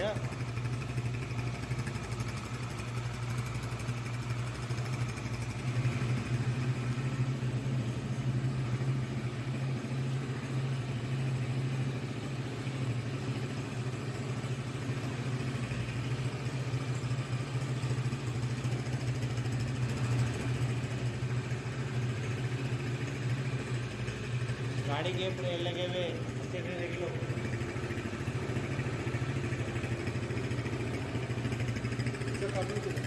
क्या ಗಾಡಿಗೆ ಎಲ್ಲಿ ಎಲ್ಲಗೇವೆ Thank you.